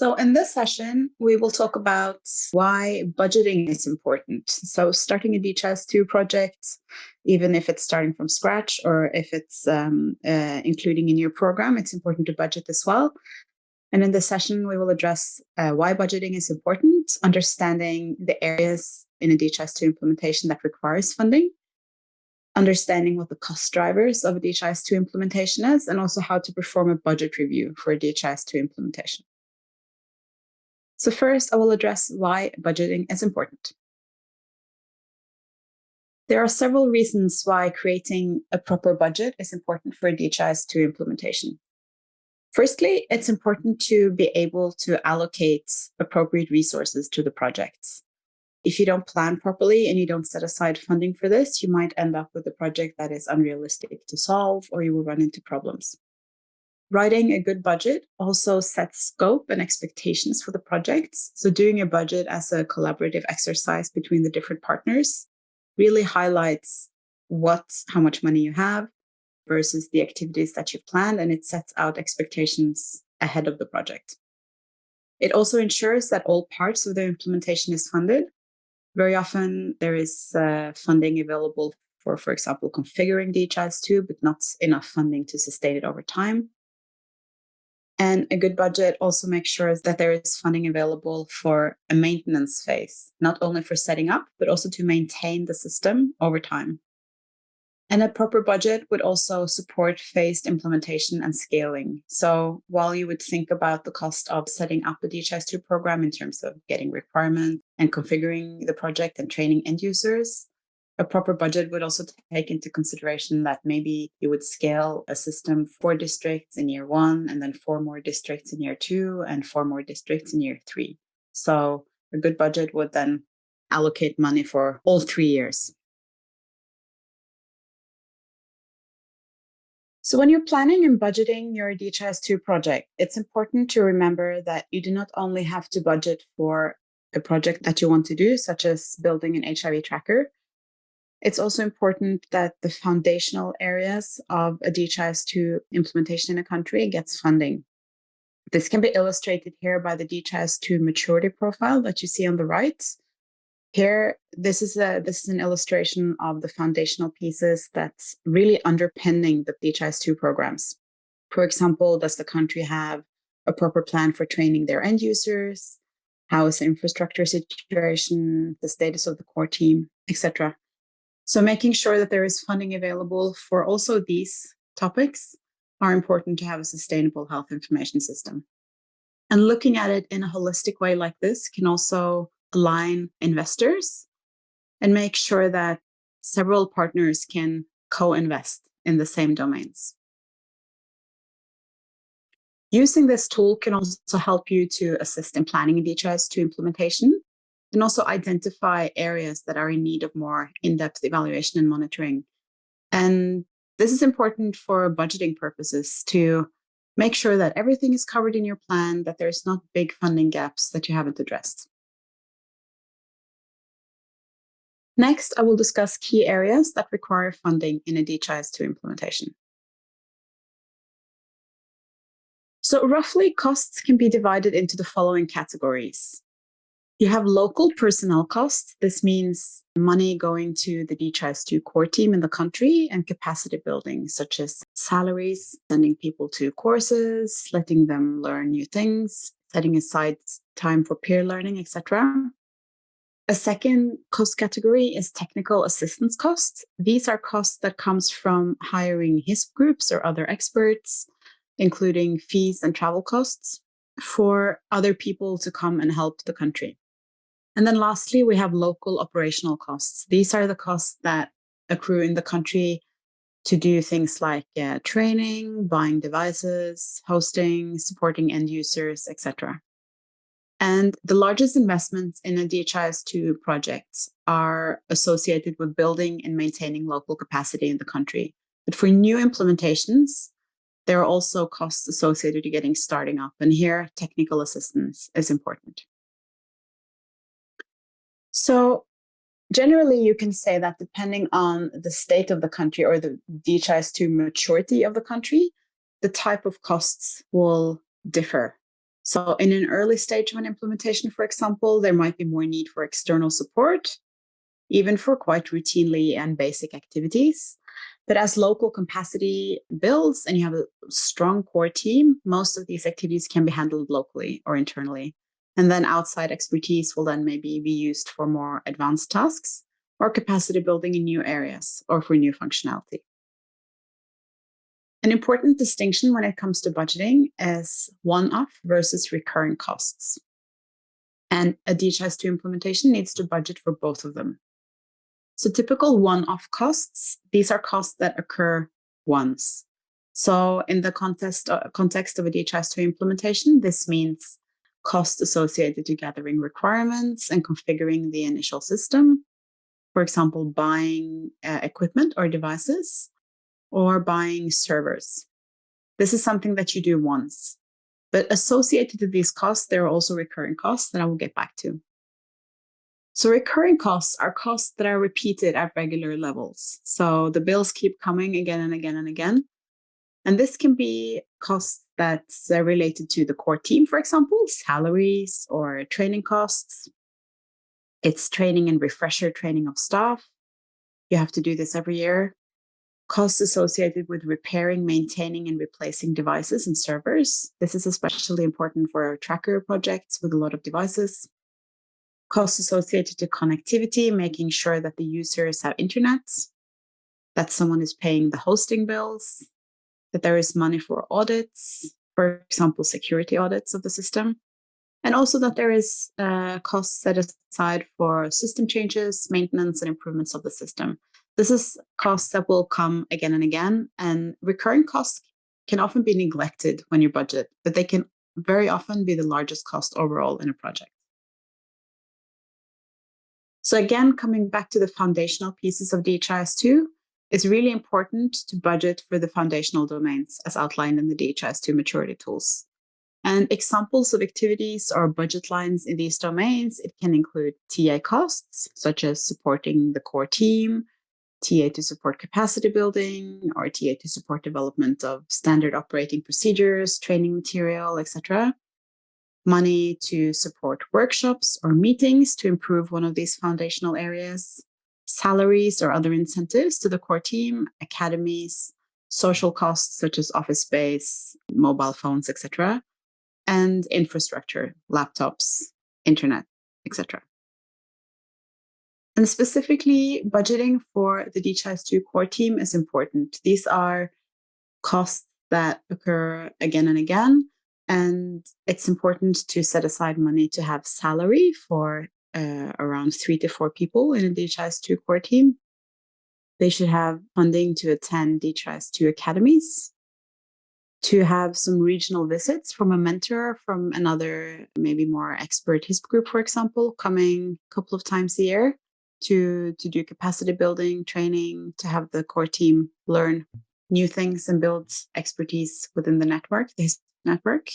So in this session, we will talk about why budgeting is important. So starting a DHIS2 project, even if it's starting from scratch or if it's um, uh, including in your program, it's important to budget as well. And in this session, we will address uh, why budgeting is important, understanding the areas in a DHIS2 implementation that requires funding, understanding what the cost drivers of a DHIS2 implementation is, and also how to perform a budget review for a DHIS2 implementation. So first, I will address why budgeting is important. There are several reasons why creating a proper budget is important for DHIS2 implementation. Firstly, it's important to be able to allocate appropriate resources to the projects. If you don't plan properly and you don't set aside funding for this, you might end up with a project that is unrealistic to solve or you will run into problems. Writing a good budget also sets scope and expectations for the projects. So doing a budget as a collaborative exercise between the different partners really highlights what, how much money you have versus the activities that you've planned, and it sets out expectations ahead of the project. It also ensures that all parts of the implementation is funded. Very often there is uh, funding available for, for example, configuring DHIS2, but not enough funding to sustain it over time. And a good budget also makes sure that there is funding available for a maintenance phase, not only for setting up, but also to maintain the system over time. And a proper budget would also support phased implementation and scaling. So while you would think about the cost of setting up a DHIS2 program in terms of getting requirements and configuring the project and training end users, a proper budget would also take into consideration that maybe you would scale a system four districts in year one, and then four more districts in year two, and four more districts in year three. So a good budget would then allocate money for all three years. So when you're planning and budgeting your DHIS2 project, it's important to remember that you do not only have to budget for a project that you want to do, such as building an HIV tracker, it's also important that the foundational areas of a DHIS2 implementation in a country gets funding. This can be illustrated here by the DHIS2 maturity profile that you see on the right. Here, this is a this is an illustration of the foundational pieces that's really underpinning the DHIS2 programs. For example, does the country have a proper plan for training their end users? How is the infrastructure situation, the status of the core team, etc. So making sure that there is funding available for also these topics are important to have a sustainable health information system. And looking at it in a holistic way like this can also align investors and make sure that several partners can co-invest in the same domains. Using this tool can also help you to assist in planning a DHIS2 implementation and also identify areas that are in need of more in-depth evaluation and monitoring. And this is important for budgeting purposes to make sure that everything is covered in your plan, that there's not big funding gaps that you haven't addressed. Next, I will discuss key areas that require funding in a DHIS2 implementation. So roughly costs can be divided into the following categories. You have local personnel costs. This means money going to the DHIS2 core team in the country and capacity building, such as salaries, sending people to courses, letting them learn new things, setting aside time for peer learning, etc. A second cost category is technical assistance costs. These are costs that comes from hiring HISP groups or other experts, including fees and travel costs for other people to come and help the country. And then lastly, we have local operational costs. These are the costs that accrue in the country to do things like uh, training, buying devices, hosting, supporting end users, etc. And the largest investments in a DHIS2 project are associated with building and maintaining local capacity in the country. But for new implementations, there are also costs associated to getting starting up. And here, technical assistance is important. So generally, you can say that depending on the state of the country or the DHIS2 maturity of the country, the type of costs will differ. So in an early stage of an implementation, for example, there might be more need for external support, even for quite routinely and basic activities. But as local capacity builds and you have a strong core team, most of these activities can be handled locally or internally. And then outside expertise will then maybe be used for more advanced tasks or capacity building in new areas or for new functionality. An important distinction when it comes to budgeting is one-off versus recurring costs. And a DHIS2 implementation needs to budget for both of them. So typical one-off costs, these are costs that occur once. So in the context, uh, context of a DHIS2 implementation, this means costs associated to gathering requirements and configuring the initial system. For example, buying uh, equipment or devices, or buying servers. This is something that you do once. But associated to these costs, there are also recurring costs that I will get back to. So recurring costs are costs that are repeated at regular levels. So the bills keep coming again and again and again. And this can be costs that's uh, related to the core team, for example, salaries or training costs. It's training and refresher training of staff. You have to do this every year costs associated with repairing, maintaining, and replacing devices and servers. This is especially important for our tracker projects with a lot of devices. Costs associated to connectivity, making sure that the users have internet, that someone is paying the hosting bills, that there is money for audits, for example, security audits of the system, and also that there is uh, costs set aside for system changes, maintenance, and improvements of the system. This is costs that will come again and again, and recurring costs can often be neglected when you budget, but they can very often be the largest cost overall in a project. So again, coming back to the foundational pieces of DHIS2, it's really important to budget for the foundational domains as outlined in the DHIS2 maturity tools. And examples of activities or budget lines in these domains, it can include TA costs, such as supporting the core team, TA to support capacity building, or TA to support development of standard operating procedures, training material, etc. Money to support workshops or meetings to improve one of these foundational areas. Salaries or other incentives to the core team, academies, social costs such as office space, mobile phones, etc. And infrastructure, laptops, internet, etc. And specifically, budgeting for the DHIS2 core team is important. These are costs that occur again and again. And it's important to set aside money to have salary for uh, around three to four people in a DHIS2 core team. They should have funding to attend DHIS2 academies, to have some regional visits from a mentor from another, maybe more expert HISP group, for example, coming a couple of times a year to to do capacity building training to have the core team learn new things and build expertise within the network this network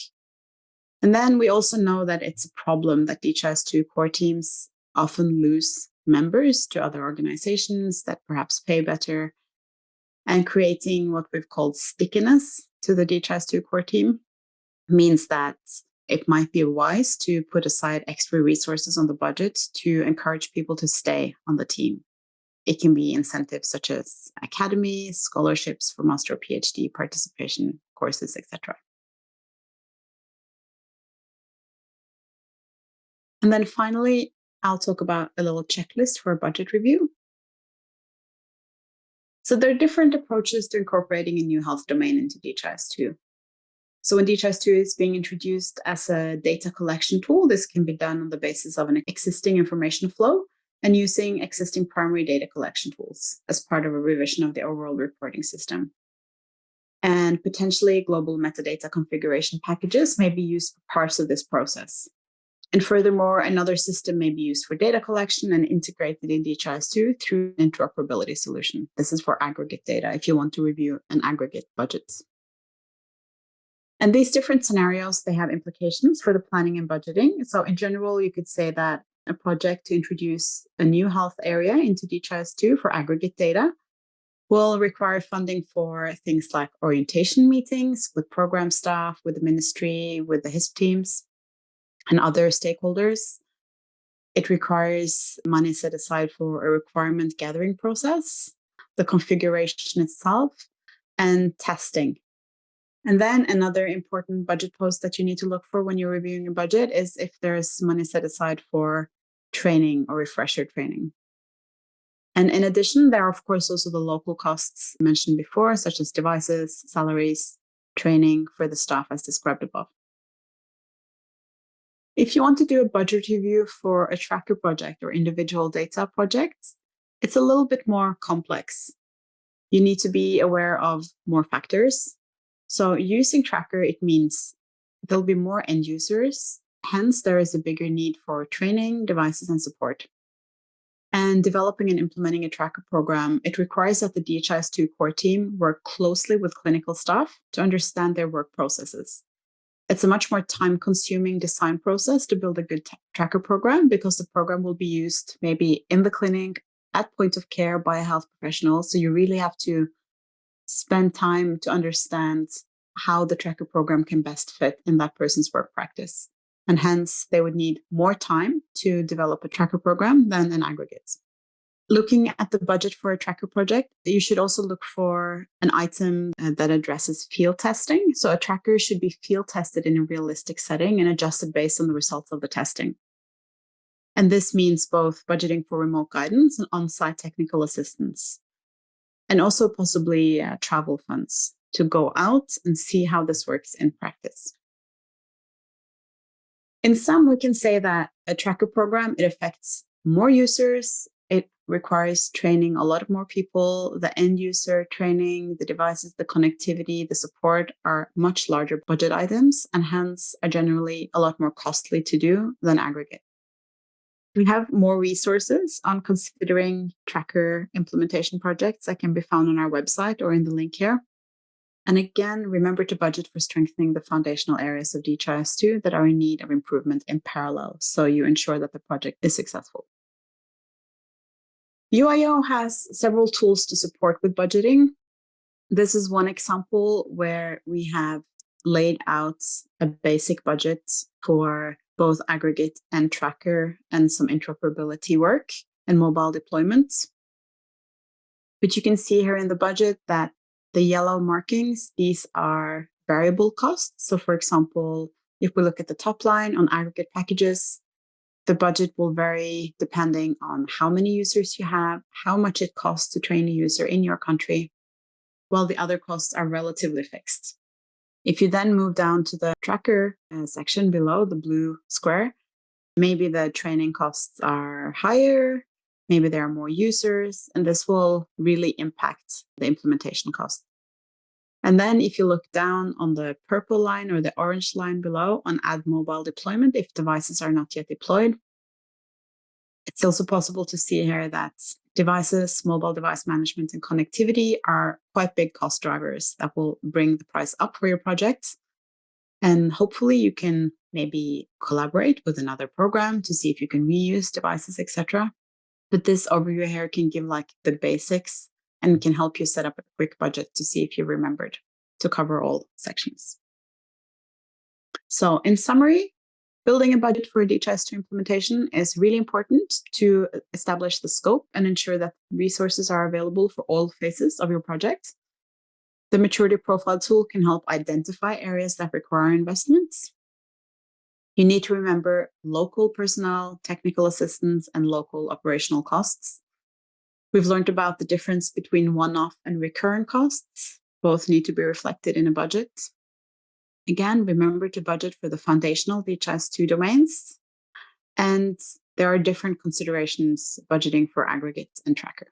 and then we also know that it's a problem that DHIS2 core teams often lose members to other organizations that perhaps pay better and creating what we've called stickiness to the DHIS2 core team means that it might be wise to put aside extra resources on the budget to encourage people to stay on the team. It can be incentives such as academies, scholarships for master or PhD participation courses, etc. And then finally, I'll talk about a little checklist for a budget review. So there are different approaches to incorporating a new health domain into DHIS2. So when DHIS2 is being introduced as a data collection tool, this can be done on the basis of an existing information flow and using existing primary data collection tools as part of a revision of the overall reporting system. And potentially global metadata configuration packages may be used for parts of this process. And furthermore, another system may be used for data collection and integrated in DHIS2 through an interoperability solution. This is for aggregate data if you want to review an aggregate budgets. And these different scenarios, they have implications for the planning and budgeting. So in general, you could say that a project to introduce a new health area into DHIS2 for aggregate data will require funding for things like orientation meetings with program staff, with the ministry, with the HISP teams. And other stakeholders. It requires money set aside for a requirement gathering process, the configuration itself, and testing. And then another important budget post that you need to look for when you're reviewing your budget is if there's money set aside for training or refresher training. And in addition, there are, of course, also the local costs mentioned before, such as devices, salaries, training for the staff as described above. If you want to do a budget review for a tracker project or individual data projects, it's a little bit more complex. You need to be aware of more factors. So using tracker, it means there'll be more end users. Hence, there is a bigger need for training, devices, and support. And developing and implementing a tracker program, it requires that the DHIS2 core team work closely with clinical staff to understand their work processes. It's a much more time consuming design process to build a good tracker program because the program will be used maybe in the clinic, at point of care by a health professional. So you really have to spend time to understand how the tracker program can best fit in that person's work practice and hence they would need more time to develop a tracker program than an aggregate. Looking at the budget for a tracker project, you should also look for an item uh, that addresses field testing. So a tracker should be field tested in a realistic setting and adjusted based on the results of the testing. And this means both budgeting for remote guidance and on-site technical assistance, and also possibly uh, travel funds to go out and see how this works in practice. In sum, we can say that a tracker program, it affects more users, requires training a lot more people, the end user training, the devices, the connectivity, the support are much larger budget items and hence are generally a lot more costly to do than aggregate. We have more resources on considering tracker implementation projects that can be found on our website or in the link here. And again, remember to budget for strengthening the foundational areas of DHIS2 that are in need of improvement in parallel, so you ensure that the project is successful. UIO has several tools to support with budgeting. This is one example where we have laid out a basic budget for both aggregate and tracker and some interoperability work and mobile deployments. But you can see here in the budget that the yellow markings, these are variable costs. So for example, if we look at the top line on aggregate packages, the budget will vary depending on how many users you have, how much it costs to train a user in your country, while the other costs are relatively fixed. If you then move down to the tracker uh, section below the blue square, maybe the training costs are higher, maybe there are more users, and this will really impact the implementation cost. And then if you look down on the purple line or the orange line below on add mobile deployment, if devices are not yet deployed, it's also possible to see here that devices, mobile device management and connectivity are quite big cost drivers that will bring the price up for your project. And hopefully you can maybe collaborate with another program to see if you can reuse devices, etc. But this overview here can give like the basics and can help you set up a quick budget to see if you remembered to cover all sections. So in summary, building a budget for a DHIS2 implementation is really important to establish the scope and ensure that resources are available for all phases of your project. The maturity profile tool can help identify areas that require investments you need to remember local personnel, technical assistance, and local operational costs. We've learned about the difference between one-off and recurrent costs. Both need to be reflected in a budget. Again, remember to budget for the foundational DHIS2 domains. And there are different considerations budgeting for aggregate and tracker.